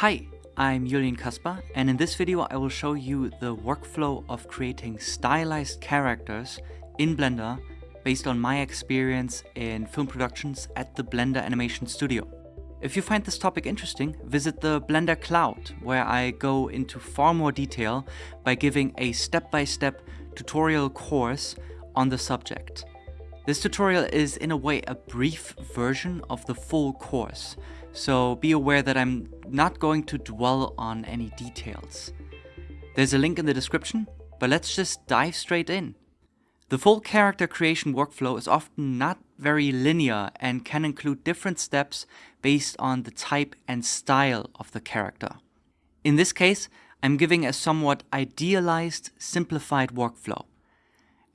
Hi, I'm Julien Kaspar and in this video I will show you the workflow of creating stylized characters in Blender based on my experience in film productions at the Blender Animation Studio. If you find this topic interesting, visit the Blender Cloud, where I go into far more detail by giving a step-by-step -step tutorial course on the subject. This tutorial is in a way a brief version of the full course, so be aware that I'm not going to dwell on any details. There's a link in the description, but let's just dive straight in. The full character creation workflow is often not very linear and can include different steps based on the type and style of the character. In this case, I'm giving a somewhat idealized, simplified workflow.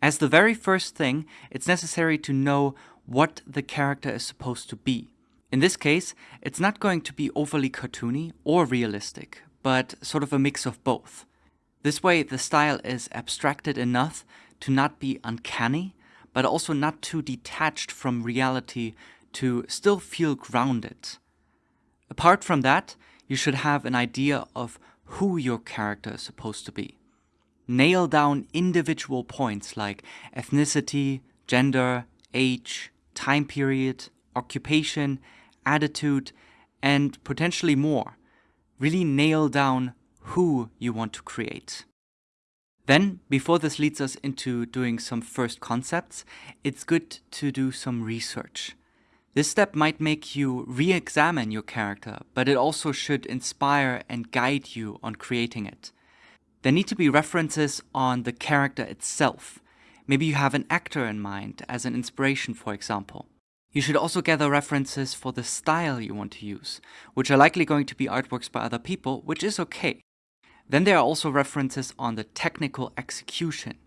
As the very first thing, it's necessary to know what the character is supposed to be. In this case, it's not going to be overly cartoony or realistic, but sort of a mix of both. This way the style is abstracted enough to not be uncanny, but also not too detached from reality to still feel grounded. Apart from that, you should have an idea of who your character is supposed to be. Nail down individual points like ethnicity, gender, age, time period, occupation, attitude, and potentially more. Really nail down who you want to create. Then, before this leads us into doing some first concepts, it's good to do some research. This step might make you re-examine your character, but it also should inspire and guide you on creating it. There need to be references on the character itself. Maybe you have an actor in mind as an inspiration, for example. You should also gather references for the style you want to use, which are likely going to be artworks by other people, which is okay. Then there are also references on the technical execution.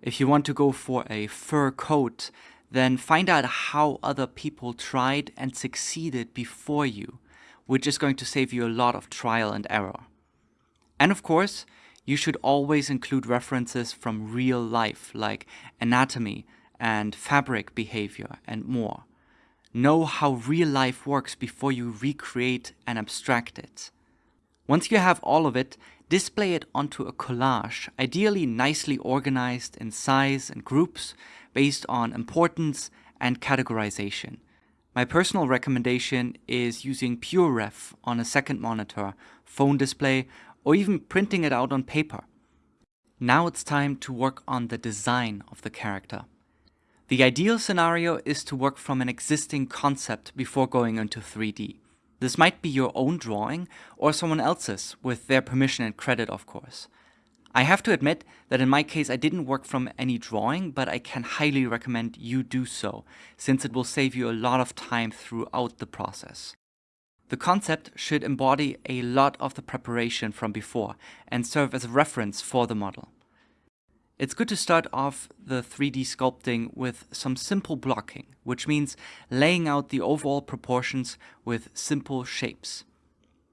If you want to go for a fur coat, then find out how other people tried and succeeded before you, which is going to save you a lot of trial and error. And of course, you should always include references from real life, like anatomy and fabric behavior and more. Know how real life works before you recreate and abstract it. Once you have all of it, display it onto a collage, ideally nicely organized in size and groups based on importance and categorization. My personal recommendation is using PureRef on a second monitor, phone display, or even printing it out on paper. Now it's time to work on the design of the character. The ideal scenario is to work from an existing concept before going into 3D. This might be your own drawing or someone else's, with their permission and credit of course. I have to admit that in my case I didn't work from any drawing, but I can highly recommend you do so, since it will save you a lot of time throughout the process. The concept should embody a lot of the preparation from before and serve as a reference for the model. It's good to start off the 3D sculpting with some simple blocking, which means laying out the overall proportions with simple shapes.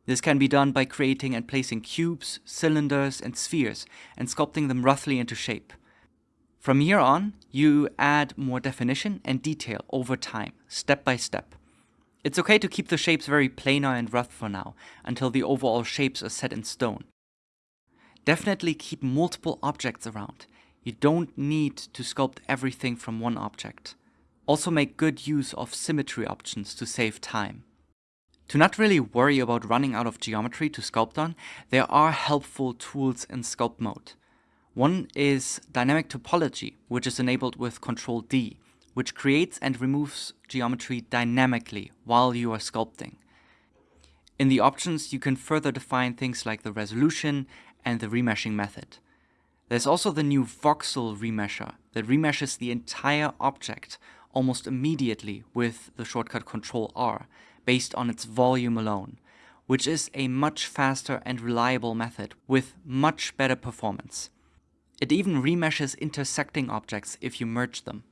This can be done by creating and placing cubes, cylinders and spheres and sculpting them roughly into shape. From here on, you add more definition and detail over time, step by step. It's okay to keep the shapes very planar and rough for now, until the overall shapes are set in stone. Definitely keep multiple objects around. You don't need to sculpt everything from one object. Also make good use of symmetry options to save time. To not really worry about running out of geometry to sculpt on, there are helpful tools in sculpt mode. One is dynamic topology, which is enabled with Ctrl D, which creates and removes geometry dynamically while you are sculpting. In the options, you can further define things like the resolution and the remeshing method. There's also the new voxel remesher that remeshes the entire object almost immediately with the shortcut Ctrl R, based on its volume alone, which is a much faster and reliable method with much better performance. It even remeshes intersecting objects if you merge them.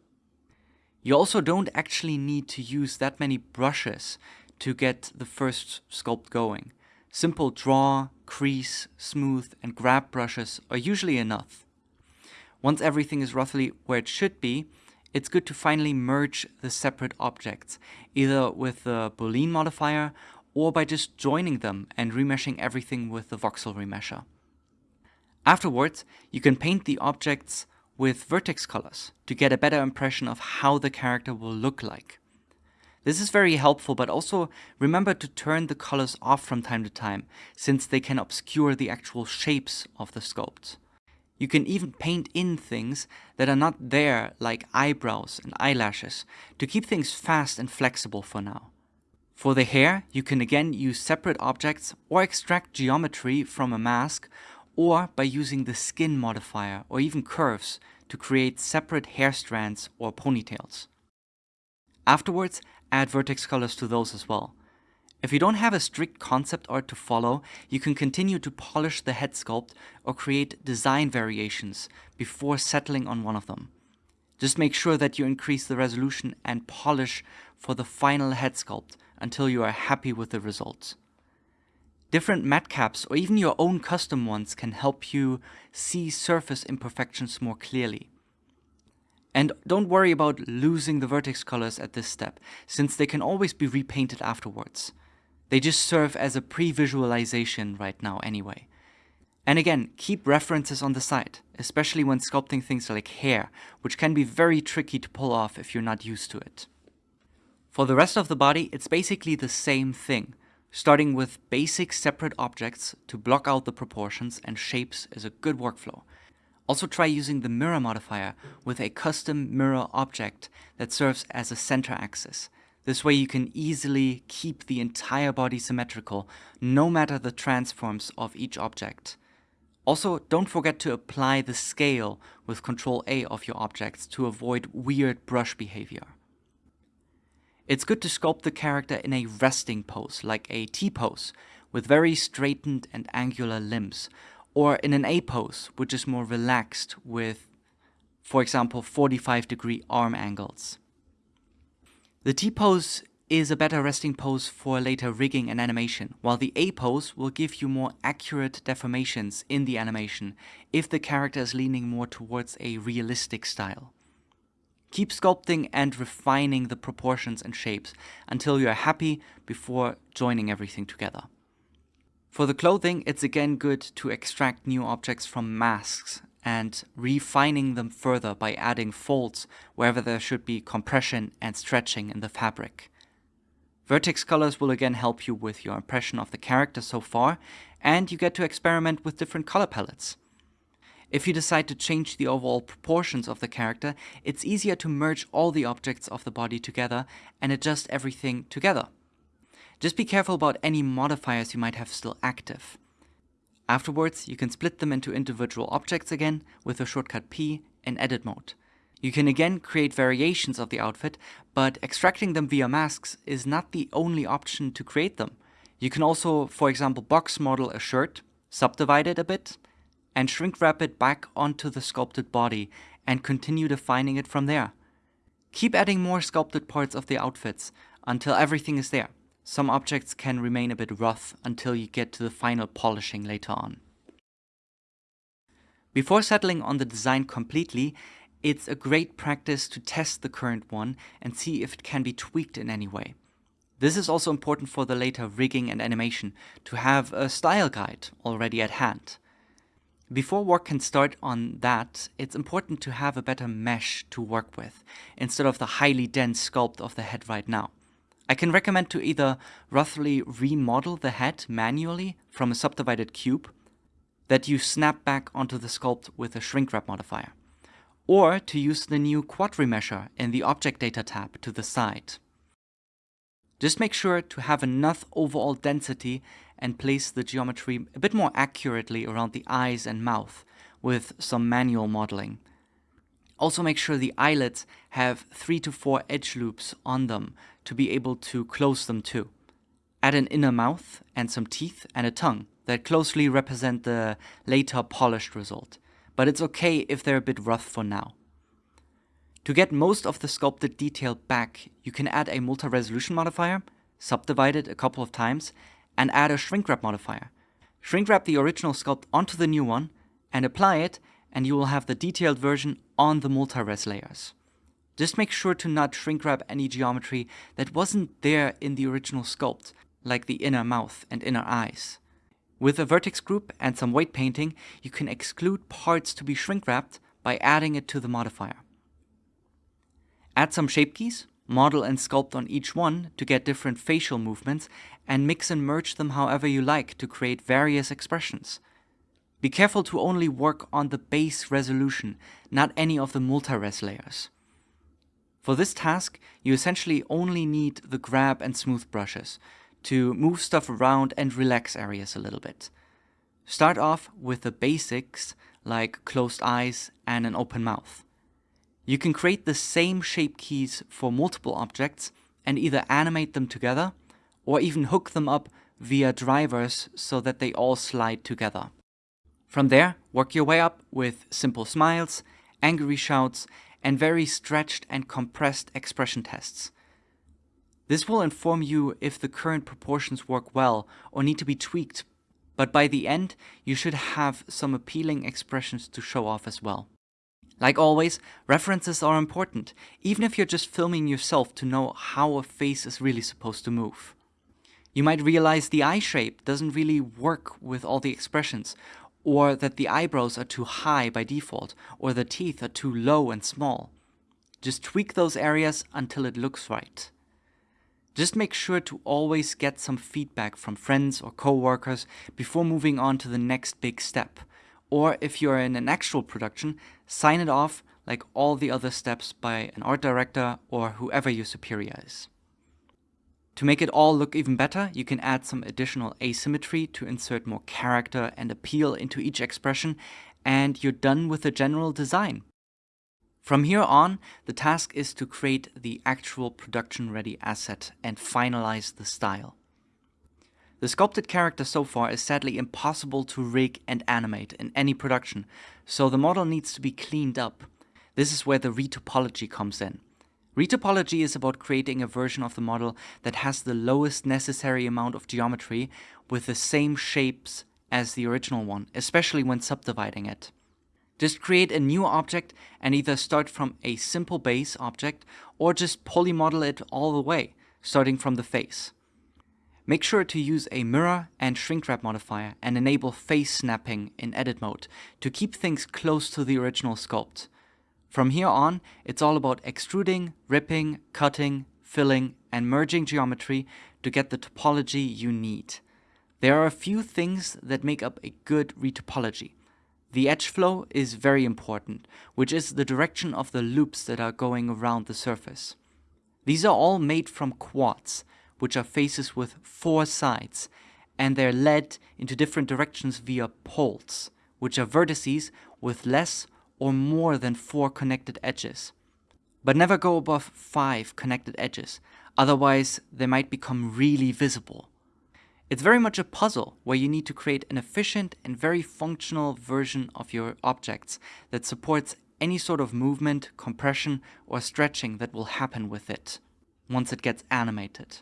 You also don't actually need to use that many brushes to get the first sculpt going. Simple draw, crease, smooth and grab brushes are usually enough. Once everything is roughly where it should be, it's good to finally merge the separate objects, either with the Boolean modifier or by just joining them and remeshing everything with the voxel remesher. Afterwards, you can paint the objects with vertex colors to get a better impression of how the character will look like. This is very helpful, but also remember to turn the colors off from time to time, since they can obscure the actual shapes of the sculpt. You can even paint in things that are not there, like eyebrows and eyelashes, to keep things fast and flexible for now. For the hair, you can again use separate objects or extract geometry from a mask, or by using the skin modifier or even curves to create separate hair strands or ponytails. Afterwards, add vertex colors to those as well. If you don't have a strict concept art to follow, you can continue to polish the head sculpt or create design variations before settling on one of them. Just make sure that you increase the resolution and polish for the final head sculpt until you are happy with the results. Different MatCaps or even your own custom ones can help you see surface imperfections more clearly. And don't worry about losing the vertex colors at this step, since they can always be repainted afterwards. They just serve as a pre-visualization right now anyway. And again, keep references on the side, especially when sculpting things like hair, which can be very tricky to pull off if you're not used to it. For the rest of the body, it's basically the same thing, starting with basic separate objects to block out the proportions and shapes is a good workflow. Also try using the mirror modifier with a custom mirror object that serves as a center axis. This way you can easily keep the entire body symmetrical, no matter the transforms of each object. Also, don't forget to apply the scale with Ctrl A of your objects to avoid weird brush behavior. It's good to sculpt the character in a resting pose, like a T-pose, with very straightened and angular limbs, or in an A pose, which is more relaxed with, for example, 45 degree arm angles. The T pose is a better resting pose for later rigging and animation, while the A pose will give you more accurate deformations in the animation if the character is leaning more towards a realistic style. Keep sculpting and refining the proportions and shapes until you are happy before joining everything together. For the clothing, it's again good to extract new objects from masks and refining them further by adding folds wherever there should be compression and stretching in the fabric. Vertex colors will again help you with your impression of the character so far, and you get to experiment with different color palettes. If you decide to change the overall proportions of the character, it's easier to merge all the objects of the body together and adjust everything together. Just be careful about any modifiers you might have still active. Afterwards, you can split them into individual objects again with the shortcut P in edit mode. You can again create variations of the outfit, but extracting them via masks is not the only option to create them. You can also, for example, box model a shirt, subdivide it a bit, and shrink wrap it back onto the sculpted body and continue defining it from there. Keep adding more sculpted parts of the outfits until everything is there. Some objects can remain a bit rough until you get to the final polishing later on. Before settling on the design completely, it's a great practice to test the current one and see if it can be tweaked in any way. This is also important for the later rigging and animation, to have a style guide already at hand. Before work can start on that, it's important to have a better mesh to work with, instead of the highly dense sculpt of the head right now. I can recommend to either roughly remodel the head manually from a subdivided cube that you snap back onto the sculpt with a shrink wrap modifier, or to use the new quad remesher in the object data tab to the side. Just make sure to have enough overall density and place the geometry a bit more accurately around the eyes and mouth with some manual modeling. Also make sure the eyelids have 3 to 4 edge loops on them to be able to close them too. Add an inner mouth and some teeth and a tongue that closely represent the later polished result, but it's okay if they're a bit rough for now. To get most of the sculpted detail back, you can add a multi-resolution modifier, subdivide it a couple of times, and add a shrink wrap modifier. Shrink wrap the original sculpt onto the new one, and apply it, and you will have the detailed version on the multi-res layers. Just make sure to not shrink wrap any geometry that wasn't there in the original sculpt, like the inner mouth and inner eyes. With a vertex group and some weight painting, you can exclude parts to be shrink wrapped by adding it to the modifier. Add some shape keys, model and sculpt on each one to get different facial movements, and mix and merge them however you like to create various expressions. Be careful to only work on the base resolution, not any of the multi-res layers. For this task, you essentially only need the grab and smooth brushes to move stuff around and relax areas a little bit. Start off with the basics like closed eyes and an open mouth. You can create the same shape keys for multiple objects and either animate them together or even hook them up via drivers so that they all slide together. From there, work your way up with simple smiles, angry shouts, and very stretched and compressed expression tests. This will inform you if the current proportions work well or need to be tweaked, but by the end, you should have some appealing expressions to show off as well. Like always, references are important, even if you're just filming yourself to know how a face is really supposed to move. You might realize the eye shape doesn't really work with all the expressions, or that the eyebrows are too high by default, or the teeth are too low and small. Just tweak those areas until it looks right. Just make sure to always get some feedback from friends or co-workers before moving on to the next big step. Or if you're in an actual production, sign it off like all the other steps by an art director or whoever your superior is. To make it all look even better, you can add some additional asymmetry to insert more character and appeal into each expression, and you're done with the general design. From here on, the task is to create the actual production-ready asset and finalize the style. The sculpted character so far is sadly impossible to rig and animate in any production, so the model needs to be cleaned up. This is where the retopology comes in. Retopology is about creating a version of the model that has the lowest necessary amount of geometry with the same shapes as the original one, especially when subdividing it. Just create a new object and either start from a simple base object or just polymodel it all the way, starting from the face. Make sure to use a mirror and shrink wrap modifier and enable face snapping in edit mode to keep things close to the original sculpt. From here on, it's all about extruding, ripping, cutting, filling, and merging geometry to get the topology you need. There are a few things that make up a good retopology. The edge flow is very important, which is the direction of the loops that are going around the surface. These are all made from quads, which are faces with four sides, and they're led into different directions via poles, which are vertices with less or more than four connected edges. But never go above five connected edges, otherwise they might become really visible. It's very much a puzzle where you need to create an efficient and very functional version of your objects that supports any sort of movement, compression or stretching that will happen with it once it gets animated.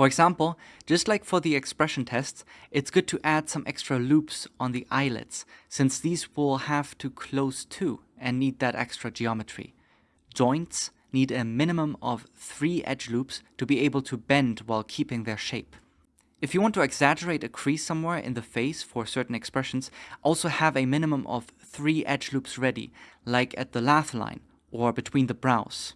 For example, just like for the expression tests, it's good to add some extra loops on the eyelids, since these will have to close too and need that extra geometry. Joints need a minimum of three edge loops to be able to bend while keeping their shape. If you want to exaggerate a crease somewhere in the face for certain expressions, also have a minimum of three edge loops ready, like at the laugh line or between the brows.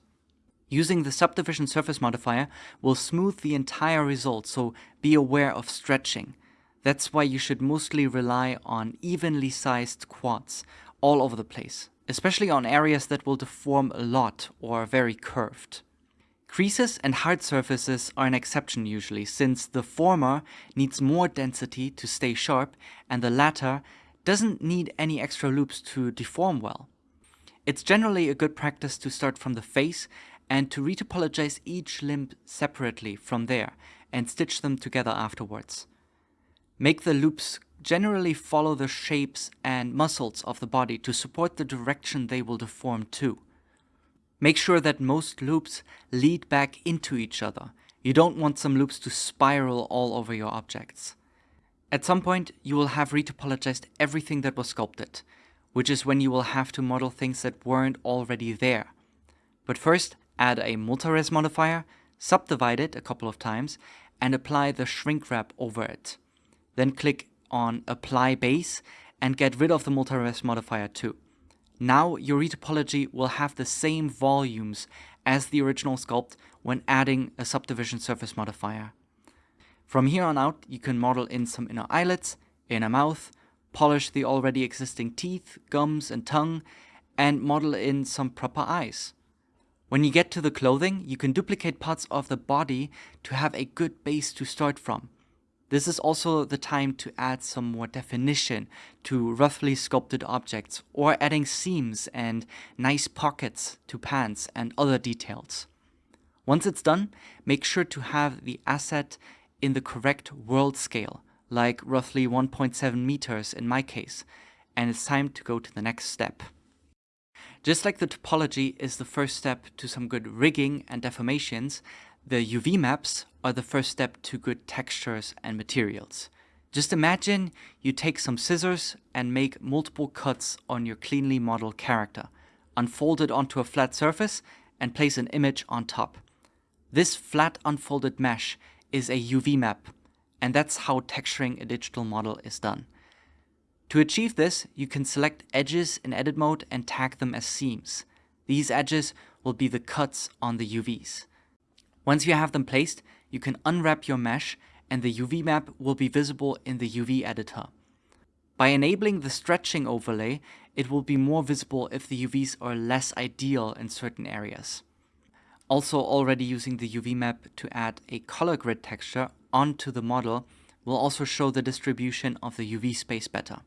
Using the subdivision surface modifier will smooth the entire result, so be aware of stretching. That's why you should mostly rely on evenly sized quads all over the place, especially on areas that will deform a lot or are very curved. Creases and hard surfaces are an exception usually, since the former needs more density to stay sharp and the latter doesn't need any extra loops to deform well. It's generally a good practice to start from the face and to retopologize each limb separately from there and stitch them together afterwards. Make the loops generally follow the shapes and muscles of the body to support the direction they will deform to. Make sure that most loops lead back into each other. You don't want some loops to spiral all over your objects. At some point, you will have retopologized everything that was sculpted, which is when you will have to model things that weren't already there. But first, add a multi-res modifier, subdivide it a couple of times, and apply the shrink wrap over it. Then click on Apply Base and get rid of the multi-res modifier too. Now your retopology will have the same volumes as the original sculpt when adding a subdivision surface modifier. From here on out, you can model in some inner eyelets, inner mouth, polish the already existing teeth, gums and tongue, and model in some proper eyes. When you get to the clothing, you can duplicate parts of the body to have a good base to start from. This is also the time to add some more definition to roughly sculpted objects or adding seams and nice pockets to pants and other details. Once it's done, make sure to have the asset in the correct world scale, like roughly 1.7 meters in my case, and it's time to go to the next step. Just like the topology is the first step to some good rigging and deformations, the UV maps are the first step to good textures and materials. Just imagine you take some scissors and make multiple cuts on your cleanly modeled character, unfold it onto a flat surface and place an image on top. This flat unfolded mesh is a UV map, and that's how texturing a digital model is done. To achieve this, you can select edges in edit mode and tag them as seams. These edges will be the cuts on the UVs. Once you have them placed, you can unwrap your mesh and the UV map will be visible in the UV editor. By enabling the stretching overlay, it will be more visible if the UVs are less ideal in certain areas. Also already using the UV map to add a color grid texture onto the model will also show the distribution of the UV space better.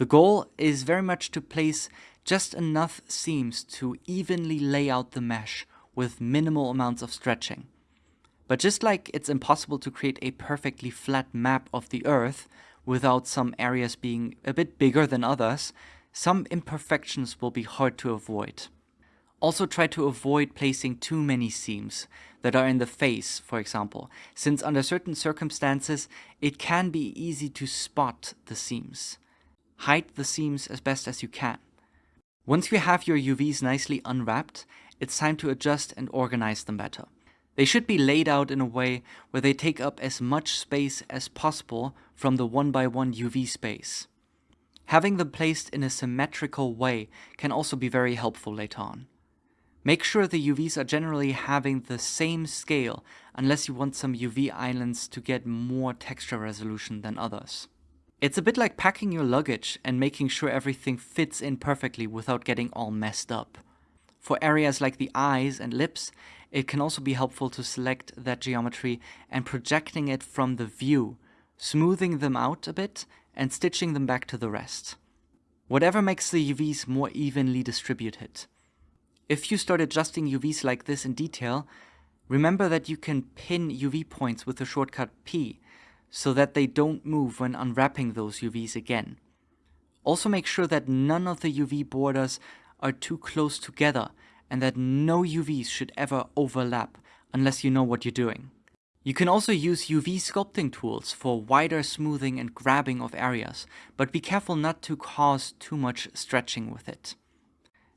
The goal is very much to place just enough seams to evenly lay out the mesh with minimal amounts of stretching. But just like it's impossible to create a perfectly flat map of the Earth without some areas being a bit bigger than others, some imperfections will be hard to avoid. Also try to avoid placing too many seams that are in the face, for example, since under certain circumstances it can be easy to spot the seams. Hide the seams as best as you can. Once you have your UVs nicely unwrapped, it's time to adjust and organize them better. They should be laid out in a way where they take up as much space as possible from the one by one UV space. Having them placed in a symmetrical way can also be very helpful later on. Make sure the UVs are generally having the same scale unless you want some UV islands to get more texture resolution than others. It's a bit like packing your luggage and making sure everything fits in perfectly without getting all messed up. For areas like the eyes and lips, it can also be helpful to select that geometry and projecting it from the view, smoothing them out a bit and stitching them back to the rest. Whatever makes the UVs more evenly distributed. If you start adjusting UVs like this in detail, remember that you can pin UV points with the shortcut P, so that they don't move when unwrapping those UVs again. Also make sure that none of the UV borders are too close together and that no UVs should ever overlap unless you know what you're doing. You can also use UV sculpting tools for wider smoothing and grabbing of areas, but be careful not to cause too much stretching with it.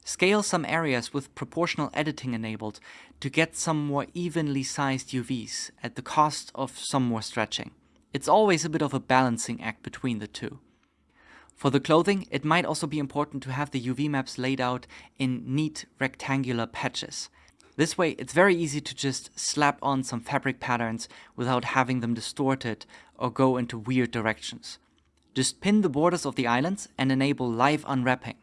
Scale some areas with proportional editing enabled to get some more evenly sized UVs at the cost of some more stretching. It's always a bit of a balancing act between the two. For the clothing, it might also be important to have the UV maps laid out in neat rectangular patches. This way, it's very easy to just slap on some fabric patterns without having them distorted or go into weird directions. Just pin the borders of the islands and enable live unwrapping.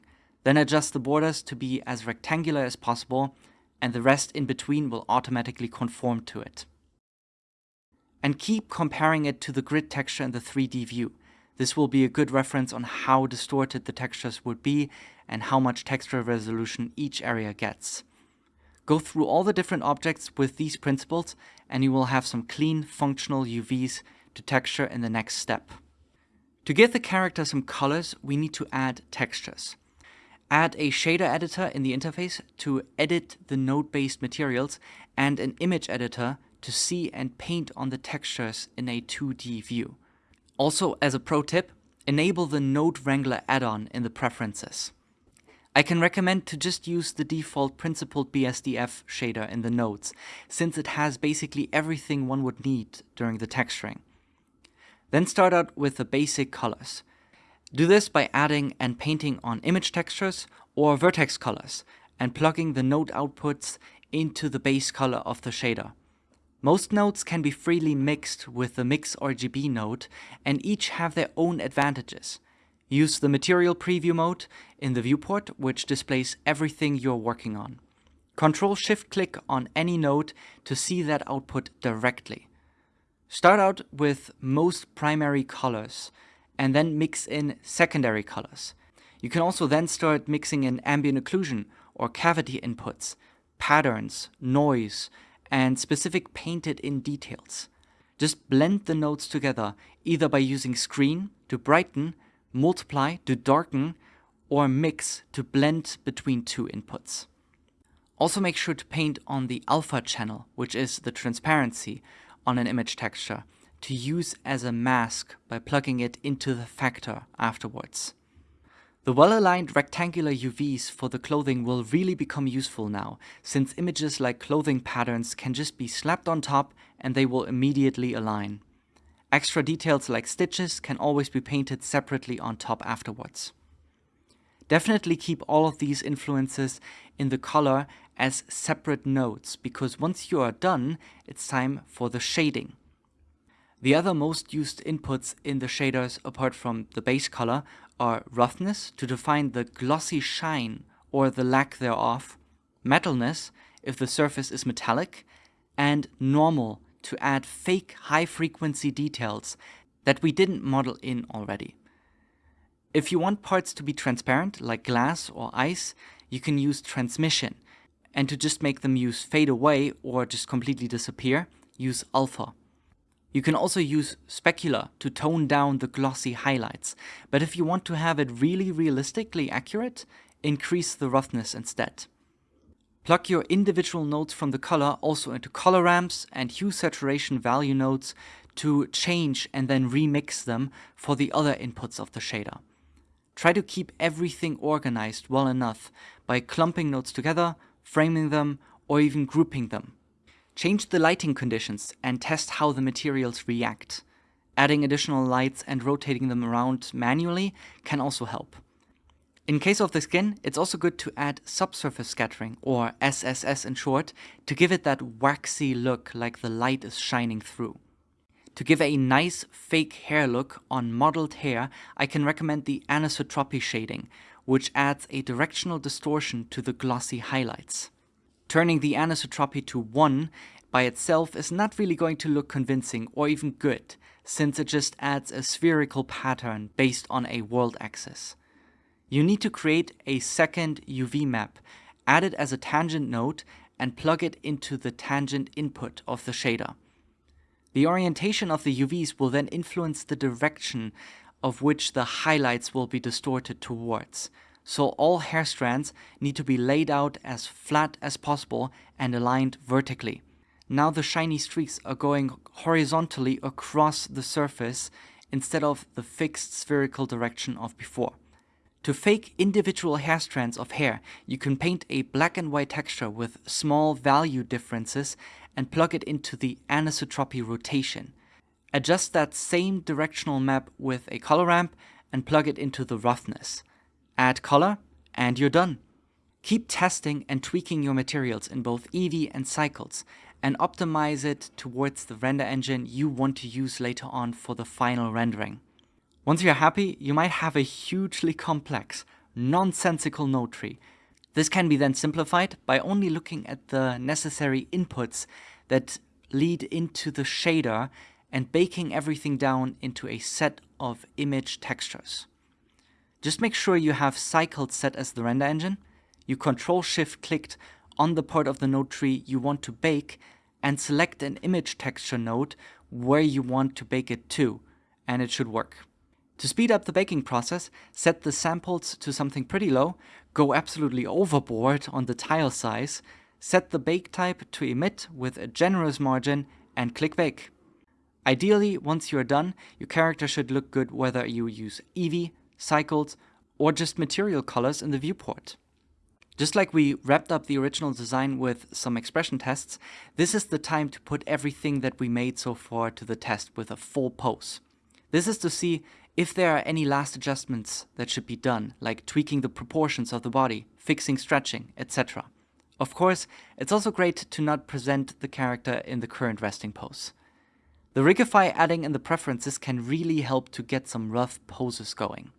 Then adjust the borders to be as rectangular as possible and the rest in between will automatically conform to it. And keep comparing it to the grid texture in the 3D view. This will be a good reference on how distorted the textures would be and how much texture resolution each area gets. Go through all the different objects with these principles and you will have some clean functional UVs to texture in the next step. To give the character some colors, we need to add textures. Add a shader editor in the interface to edit the node-based materials and an image editor to see and paint on the textures in a 2D view. Also, as a pro tip, enable the Node Wrangler add-on in the preferences. I can recommend to just use the default principled BSDF shader in the nodes, since it has basically everything one would need during the texturing. Then start out with the basic colors. Do this by adding and painting on image textures or vertex colors and plugging the node outputs into the base color of the shader. Most nodes can be freely mixed with the Mix RGB node and each have their own advantages. Use the material preview mode in the viewport, which displays everything you're working on. Control Shift click on any node to see that output directly. Start out with most primary colors and then mix in secondary colors. You can also then start mixing in ambient occlusion or cavity inputs, patterns, noise, and specific painted in details. Just blend the nodes together either by using screen to brighten multiply to darken, or mix to blend between two inputs. Also make sure to paint on the alpha channel, which is the transparency on an image texture, to use as a mask by plugging it into the factor afterwards. The well-aligned rectangular UVs for the clothing will really become useful now, since images like clothing patterns can just be slapped on top and they will immediately align. Extra details like stitches can always be painted separately on top afterwards. Definitely keep all of these influences in the color as separate nodes, because once you are done, it's time for the shading. The other most used inputs in the shaders apart from the base color are roughness to define the glossy shine or the lack thereof, metalness if the surface is metallic, and normal to add fake high frequency details that we didn't model in already. If you want parts to be transparent, like glass or ice, you can use transmission. And to just make them use fade away or just completely disappear, use alpha. You can also use specular to tone down the glossy highlights, but if you want to have it really realistically accurate, increase the roughness instead. Plug your individual nodes from the color also into color ramps and hue saturation value nodes to change and then remix them for the other inputs of the shader. Try to keep everything organized well enough by clumping nodes together, framing them, or even grouping them. Change the lighting conditions and test how the materials react. Adding additional lights and rotating them around manually can also help. In case of the skin, it's also good to add subsurface scattering, or SSS in short, to give it that waxy look like the light is shining through. To give a nice fake hair look on modeled hair, I can recommend the anisotropy shading, which adds a directional distortion to the glossy highlights. Turning the anisotropy to 1 by itself is not really going to look convincing or even good, since it just adds a spherical pattern based on a world axis you need to create a second UV map, add it as a tangent node, and plug it into the tangent input of the shader. The orientation of the UVs will then influence the direction of which the highlights will be distorted towards. So all hair strands need to be laid out as flat as possible and aligned vertically. Now the shiny streaks are going horizontally across the surface instead of the fixed spherical direction of before. To fake individual hair strands of hair, you can paint a black and white texture with small value differences and plug it into the anisotropy rotation. Adjust that same directional map with a color ramp and plug it into the roughness. Add color and you're done. Keep testing and tweaking your materials in both Eevee and Cycles and optimize it towards the render engine you want to use later on for the final rendering. Once you're happy, you might have a hugely complex, nonsensical node tree. This can be then simplified by only looking at the necessary inputs that lead into the shader and baking everything down into a set of image textures. Just make sure you have cycled set as the render engine, you control shift clicked on the part of the node tree you want to bake and select an image texture node where you want to bake it to, and it should work. To speed up the baking process, set the samples to something pretty low, go absolutely overboard on the tile size, set the bake type to emit with a generous margin, and click bake. Ideally, once you're done, your character should look good whether you use Eevee, Cycles, or just material colors in the viewport. Just like we wrapped up the original design with some expression tests, this is the time to put everything that we made so far to the test with a full pose. This is to see if there are any last adjustments that should be done, like tweaking the proportions of the body, fixing stretching, etc. Of course, it's also great to not present the character in the current resting pose. The Rigify add-on in the preferences can really help to get some rough poses going.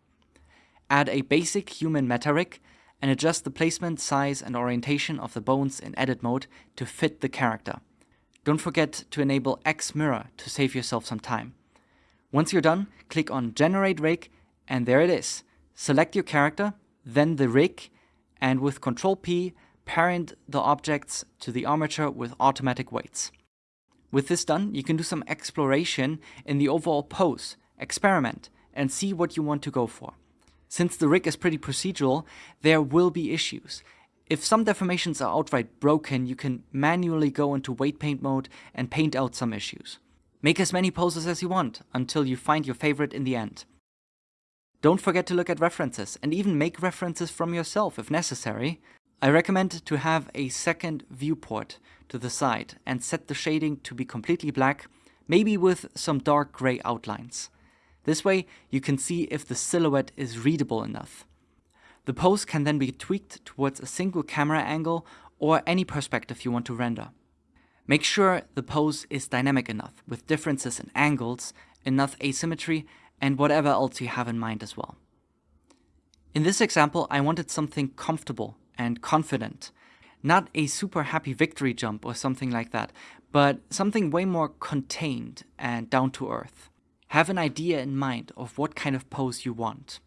Add a basic human meta rig and adjust the placement, size and orientation of the bones in edit mode to fit the character. Don't forget to enable X Mirror to save yourself some time. Once you're done, click on Generate Rig and there it is. Select your character, then the rig, and with Ctrl P, parent the objects to the armature with automatic weights. With this done, you can do some exploration in the overall pose, experiment, and see what you want to go for. Since the rig is pretty procedural, there will be issues. If some deformations are outright broken, you can manually go into weight paint mode and paint out some issues. Make as many poses as you want, until you find your favorite in the end. Don't forget to look at references, and even make references from yourself if necessary. I recommend to have a second viewport to the side and set the shading to be completely black, maybe with some dark grey outlines. This way you can see if the silhouette is readable enough. The pose can then be tweaked towards a single camera angle or any perspective you want to render. Make sure the pose is dynamic enough, with differences in angles, enough asymmetry, and whatever else you have in mind as well. In this example, I wanted something comfortable and confident. Not a super happy victory jump or something like that, but something way more contained and down to earth. Have an idea in mind of what kind of pose you want.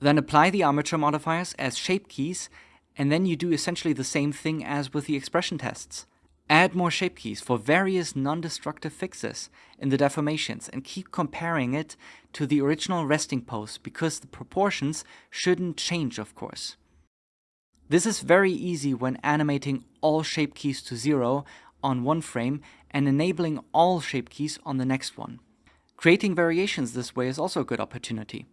Then apply the armature modifiers as shape keys, and then you do essentially the same thing as with the expression tests. Add more shape keys for various non-destructive fixes in the deformations and keep comparing it to the original resting pose because the proportions shouldn't change of course. This is very easy when animating all shape keys to zero on one frame and enabling all shape keys on the next one. Creating variations this way is also a good opportunity.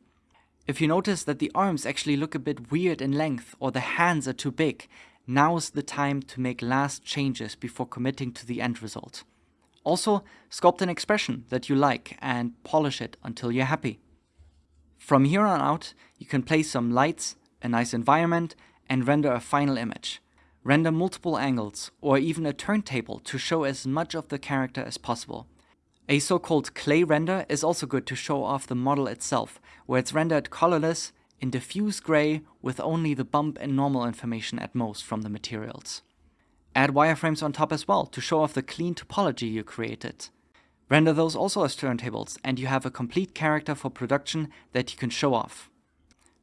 If you notice that the arms actually look a bit weird in length or the hands are too big, now's the time to make last changes before committing to the end result. Also, sculpt an expression that you like and polish it until you're happy. From here on out, you can place some lights, a nice environment, and render a final image. Render multiple angles or even a turntable to show as much of the character as possible. A so-called clay render is also good to show off the model itself, where it's rendered colorless in diffuse gray with only the bump and normal information at most from the materials. Add wireframes on top as well to show off the clean topology you created. Render those also as turntables and you have a complete character for production that you can show off.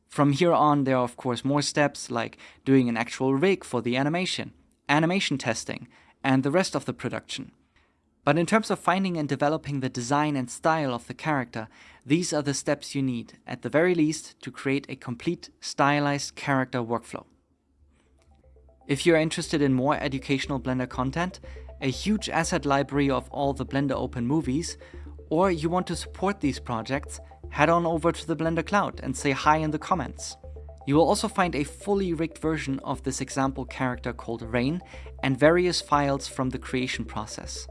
From here on there are of course more steps like doing an actual rig for the animation, animation testing, and the rest of the production. But in terms of finding and developing the design and style of the character, these are the steps you need, at the very least, to create a complete stylized character workflow. If you're interested in more educational Blender content, a huge asset library of all the Blender Open movies, or you want to support these projects, head on over to the Blender Cloud and say hi in the comments. You will also find a fully rigged version of this example character called Rain and various files from the creation process.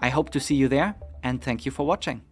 I hope to see you there and thank you for watching.